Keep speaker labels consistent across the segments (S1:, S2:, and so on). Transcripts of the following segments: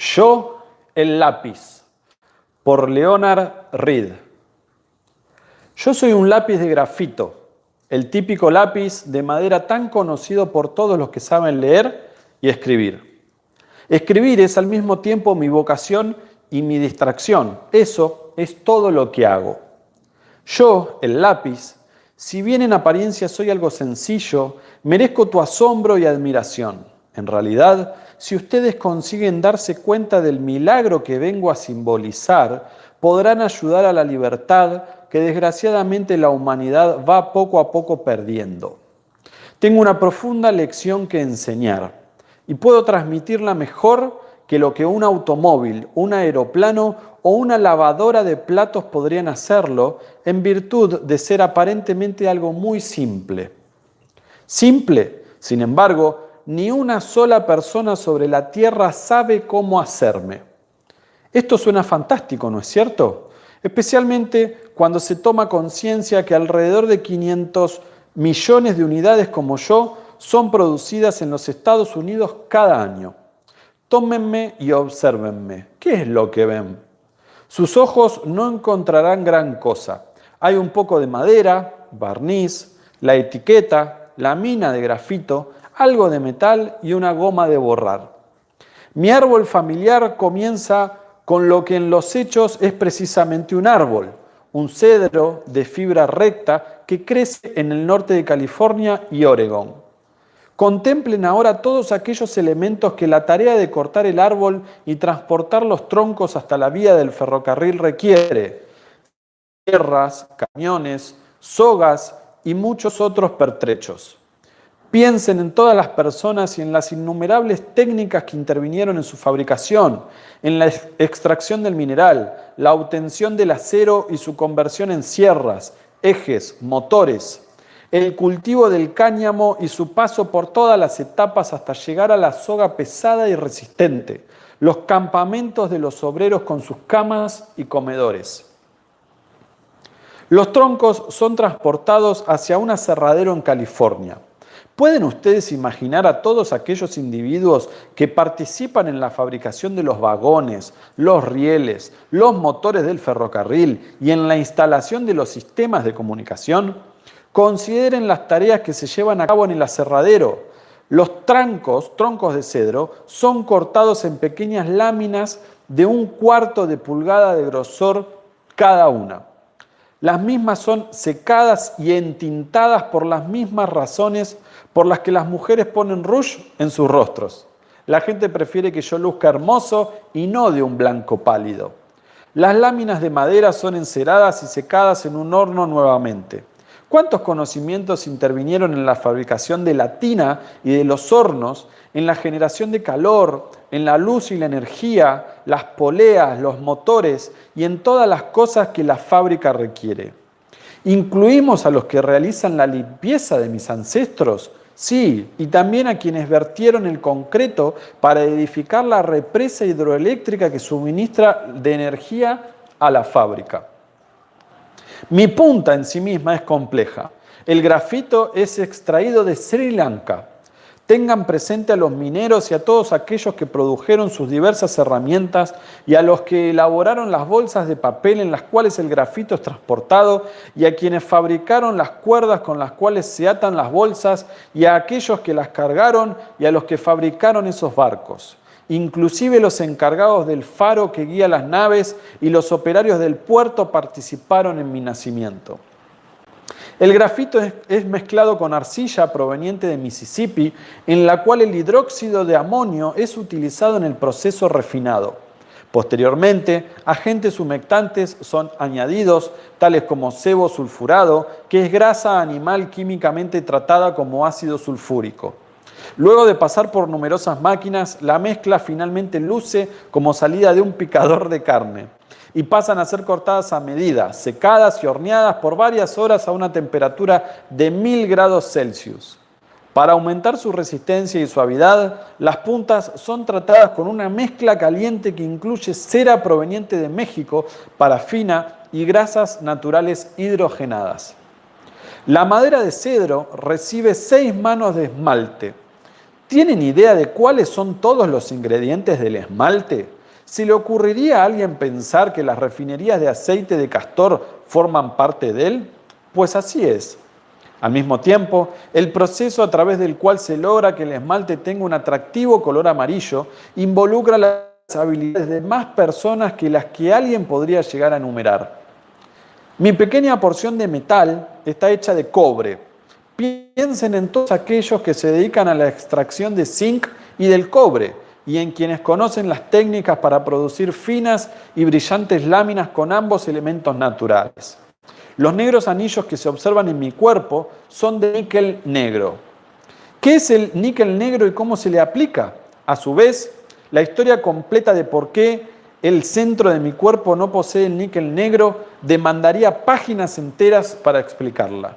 S1: Yo, el lápiz, por Leonard Reed. Yo soy un lápiz de grafito, el típico lápiz de madera tan conocido por todos los que saben leer y escribir. Escribir es al mismo tiempo mi vocación y mi distracción. Eso es todo lo que hago. Yo, el lápiz, si bien en apariencia soy algo sencillo, merezco tu asombro y admiración. En realidad, si ustedes consiguen darse cuenta del milagro que vengo a simbolizar, podrán ayudar a la libertad que desgraciadamente la humanidad va poco a poco perdiendo. Tengo una profunda lección que enseñar y puedo transmitirla mejor que lo que un automóvil, un aeroplano o una lavadora de platos podrían hacerlo en virtud de ser aparentemente algo muy simple. Simple, sin embargo, ni una sola persona sobre la tierra sabe cómo hacerme. Esto suena fantástico, ¿no es cierto? Especialmente cuando se toma conciencia que alrededor de 500 millones de unidades como yo son producidas en los Estados Unidos cada año. Tómenme y obsérvenme. ¿Qué es lo que ven? Sus ojos no encontrarán gran cosa. Hay un poco de madera, barniz, la etiqueta, la mina de grafito, algo de metal y una goma de borrar. Mi árbol familiar comienza con lo que en los hechos es precisamente un árbol, un cedro de fibra recta que crece en el norte de California y Oregón. Contemplen ahora todos aquellos elementos que la tarea de cortar el árbol y transportar los troncos hasta la vía del ferrocarril requiere. Tierras, camiones, sogas y muchos otros pertrechos. Piensen en todas las personas y en las innumerables técnicas que intervinieron en su fabricación, en la extracción del mineral, la obtención del acero y su conversión en sierras, ejes, motores, el cultivo del cáñamo y su paso por todas las etapas hasta llegar a la soga pesada y resistente, los campamentos de los obreros con sus camas y comedores. Los troncos son transportados hacia un aserradero en California. ¿Pueden ustedes imaginar a todos aquellos individuos que participan en la fabricación de los vagones, los rieles, los motores del ferrocarril y en la instalación de los sistemas de comunicación? Consideren las tareas que se llevan a cabo en el aserradero. Los trancos, troncos de cedro, son cortados en pequeñas láminas de un cuarto de pulgada de grosor cada una. Las mismas son secadas y entintadas por las mismas razones por las que las mujeres ponen rouge en sus rostros. La gente prefiere que yo luzca hermoso y no de un blanco pálido. Las láminas de madera son enceradas y secadas en un horno nuevamente. ¿Cuántos conocimientos intervinieron en la fabricación de la tina y de los hornos, en la generación de calor, en la luz y la energía, las poleas, los motores y en todas las cosas que la fábrica requiere? ¿Incluimos a los que realizan la limpieza de mis ancestros? Sí, y también a quienes vertieron el concreto para edificar la represa hidroeléctrica que suministra de energía a la fábrica. Mi punta en sí misma es compleja. El grafito es extraído de Sri Lanka, Tengan presente a los mineros y a todos aquellos que produjeron sus diversas herramientas y a los que elaboraron las bolsas de papel en las cuales el grafito es transportado y a quienes fabricaron las cuerdas con las cuales se atan las bolsas y a aquellos que las cargaron y a los que fabricaron esos barcos. Inclusive los encargados del faro que guía las naves y los operarios del puerto participaron en mi nacimiento. El grafito es, mezclado con arcilla proveniente de Mississippi, en la cual el hidróxido de amonio es utilizado en el proceso refinado. Posteriormente, agentes humectantes son añadidos, tales como sebo sulfurado, que es grasa animal químicamente tratada como ácido sulfúrico. Luego de pasar por numerosas máquinas, la mezcla finalmente luce como salida de un picador de carne y pasan a ser cortadas a medida, secadas y horneadas por varias horas a una temperatura de 1000 grados Celsius. Para aumentar su resistencia y suavidad, las puntas son tratadas con una mezcla caliente que incluye cera proveniente de México, parafina y grasas naturales hidrogenadas. La madera de cedro recibe seis manos de esmalte, ¿Tienen idea de cuáles son todos los ingredientes del esmalte? ¿Se le ocurriría a alguien pensar que las refinerías de aceite de castor forman parte de él? Pues así es. Al mismo tiempo, el proceso a través del cual se logra que el esmalte tenga un atractivo color amarillo involucra las habilidades de más personas que las que alguien podría llegar a enumerar. Mi pequeña porción de metal está hecha de cobre, Piensen en todos aquellos que se dedican a la extracción de zinc y del cobre y en quienes conocen las técnicas para producir finas y brillantes láminas con ambos elementos naturales. Los negros anillos que se observan en mi cuerpo son de níquel negro. ¿Qué es el níquel negro y cómo se le aplica? A su vez, la historia completa de por qué el centro de mi cuerpo no posee el níquel negro demandaría páginas enteras para explicarla.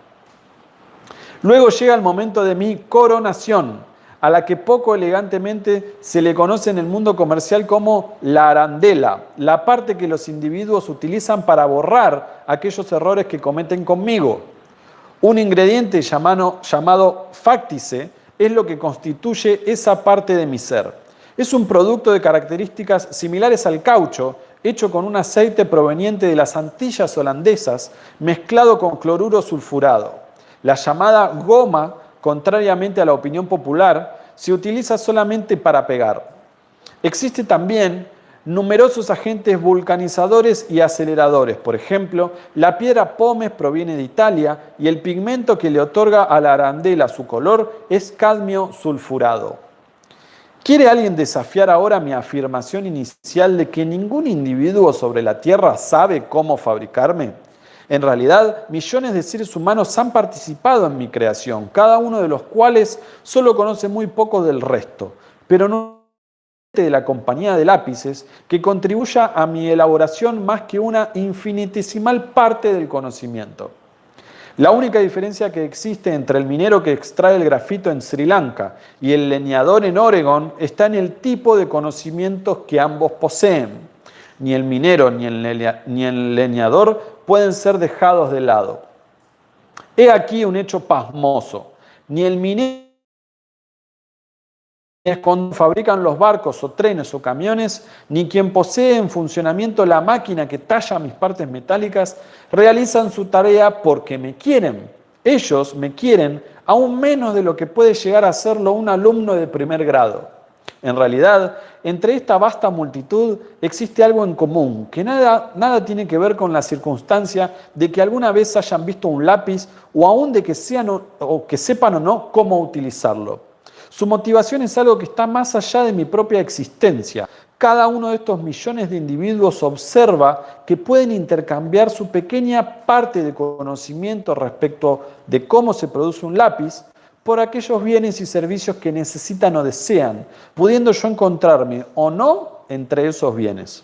S1: Luego llega el momento de mi coronación, a la que poco elegantemente se le conoce en el mundo comercial como la arandela, la parte que los individuos utilizan para borrar aquellos errores que cometen conmigo. Un ingrediente llamado, fáctice es lo que constituye esa parte de mi ser. Es un producto de características similares al caucho, hecho con un aceite proveniente de las Antillas holandesas, mezclado con cloruro sulfurado. La llamada goma, contrariamente a la opinión popular, se utiliza solamente para pegar. Existen también numerosos agentes vulcanizadores y aceleradores. Por ejemplo, la piedra pómez proviene de Italia y el pigmento que le otorga a la arandela su color es cadmio sulfurado. ¿Quiere alguien desafiar ahora mi afirmación inicial de que ningún individuo sobre la Tierra sabe cómo fabricarme? En realidad, millones de seres humanos han participado en mi creación, cada uno de los cuales solo conoce muy poco del resto, pero no de la compañía de lápices que contribuya a mi elaboración más que una infinitesimal parte del conocimiento. La única diferencia que existe entre el minero que extrae el grafito en Sri Lanka y el leñador en Oregon está en el tipo de conocimientos que ambos poseen. Ni el minero ni el leñador pueden ser dejados de lado. He aquí un hecho pasmoso. Ni el minero cuando fabrican los barcos o trenes o camiones, ni quien posee en funcionamiento la máquina que talla mis partes metálicas, realizan su tarea porque me quieren. Ellos me quieren aún menos de lo que puede llegar a serlo un alumno de primer grado. En realidad, entre esta vasta multitud existe algo en común, que nada, nada tiene que ver con la circunstancia de que alguna vez hayan visto un lápiz o aún de que, sean o que sepan o no cómo utilizarlo. Su motivación es algo que está más allá de mi propia existencia. Cada uno de estos millones de individuos observa que pueden intercambiar su pequeña parte de conocimiento respecto de cómo se produce un lápiz por aquellos bienes y servicios que necesitan o desean, pudiendo yo encontrarme o no entre esos bienes.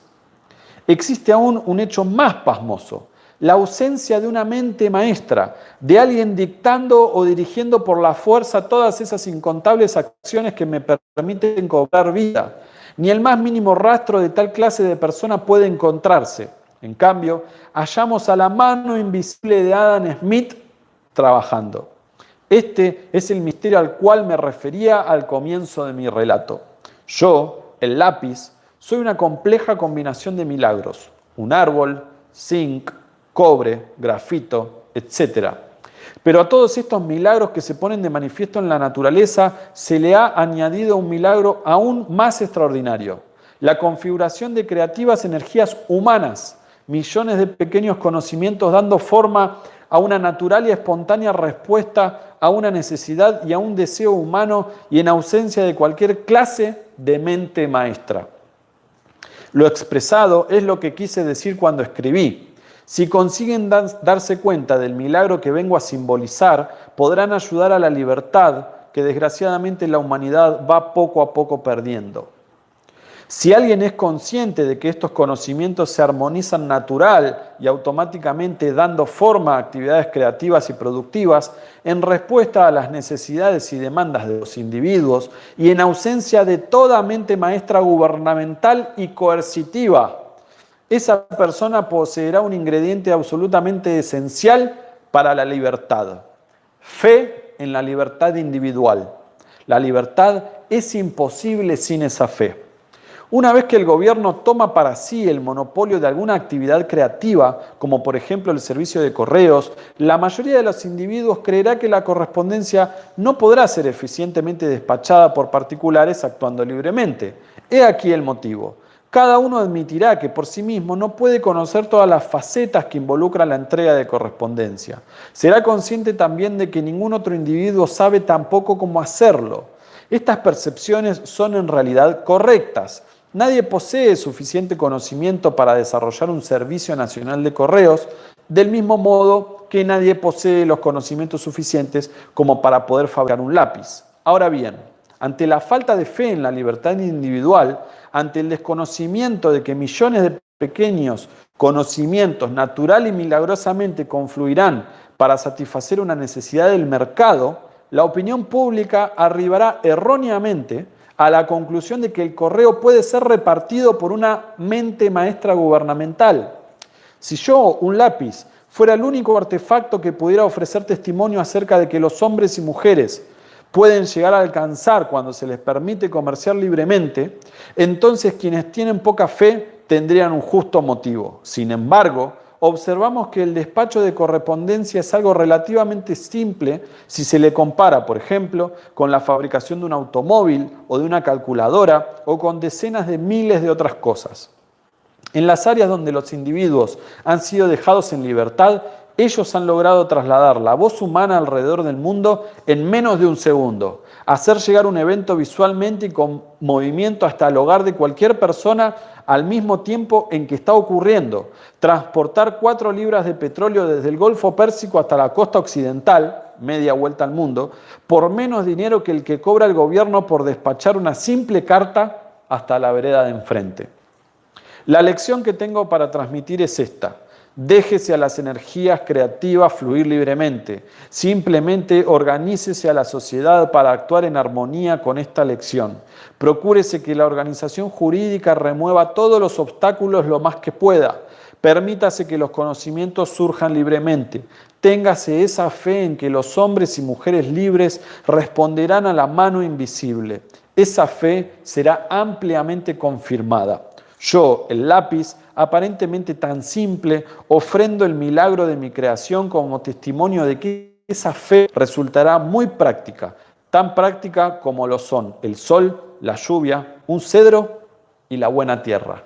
S1: Existe aún un hecho más pasmoso, la ausencia de una mente maestra, de alguien dictando o dirigiendo por la fuerza todas esas incontables acciones que me permiten cobrar vida. Ni el más mínimo rastro de tal clase de persona puede encontrarse. En cambio, hallamos a la mano invisible de Adam Smith trabajando. Este es el misterio al cual me refería al comienzo de mi relato. Yo, el lápiz, soy una compleja combinación de milagros. Un árbol, zinc, cobre, grafito, etc. Pero a todos estos milagros que se ponen de manifiesto en la naturaleza se le ha añadido un milagro aún más extraordinario, la configuración de creativas energías humanas, millones de pequeños conocimientos dando forma a una natural y espontánea respuesta a una necesidad y a un deseo humano y en ausencia de cualquier clase de mente maestra. Lo expresado es lo que quise decir cuando escribí. Si consiguen darse cuenta del milagro que vengo a simbolizar, podrán ayudar a la libertad que desgraciadamente la humanidad va poco a poco perdiendo. Si alguien es consciente de que estos conocimientos se armonizan natural y automáticamente dando forma a actividades creativas y productivas en respuesta a las necesidades y demandas de los individuos y en ausencia de toda mente maestra gubernamental y coercitiva, esa persona poseerá un ingrediente absolutamente esencial para la libertad, fe en la libertad individual. La libertad es imposible sin esa fe. Una vez que el gobierno toma para sí el monopolio de alguna actividad creativa, como por ejemplo el servicio de correos, la mayoría de los individuos creerá que la correspondencia no podrá ser eficientemente despachada por particulares actuando libremente. He aquí el motivo. Cada uno admitirá que por sí mismo no puede conocer todas las facetas que involucran la entrega de correspondencia. Será consciente también de que ningún otro individuo sabe tampoco cómo hacerlo. Estas percepciones son en realidad correctas, Nadie posee suficiente conocimiento para desarrollar un servicio nacional de correos, del mismo modo que nadie posee los conocimientos suficientes como para poder fabricar un lápiz. Ahora bien, ante la falta de fe en la libertad individual, ante el desconocimiento de que millones de pequeños conocimientos natural y milagrosamente confluirán para satisfacer una necesidad del mercado, la opinión pública arribará erróneamente a la conclusión de que el correo puede ser repartido por una mente maestra gubernamental. Si yo, un lápiz, fuera el único artefacto que pudiera ofrecer testimonio acerca de que los hombres y mujeres pueden llegar a alcanzar cuando se les permite comerciar libremente, entonces quienes tienen poca fe tendrían un justo motivo. Sin embargo, observamos que el despacho de correspondencia es algo relativamente simple si se le compara, por ejemplo, con la fabricación de un automóvil o de una calculadora o con decenas de miles de otras cosas. En las áreas donde los individuos han sido dejados en libertad, ellos han logrado trasladar la voz humana alrededor del mundo en menos de un segundo, hacer llegar un evento visualmente y con movimiento hasta el hogar de cualquier persona al mismo tiempo en que está ocurriendo, transportar cuatro libras de petróleo desde el Golfo Pérsico hasta la costa occidental, media vuelta al mundo, por menos dinero que el que cobra el gobierno por despachar una simple carta hasta la vereda de enfrente. La lección que tengo para transmitir es esta. Déjese a las energías creativas fluir libremente. Simplemente organícese a la sociedad para actuar en armonía con esta lección. Procúrese que la organización jurídica remueva todos los obstáculos lo más que pueda. Permítase que los conocimientos surjan libremente. Téngase esa fe en que los hombres y mujeres libres responderán a la mano invisible. Esa fe será ampliamente confirmada. Yo, el lápiz, aparentemente tan simple, ofrendo el milagro de mi creación como testimonio de que esa fe resultará muy práctica, tan práctica como lo son el sol, la lluvia, un cedro y la buena tierra.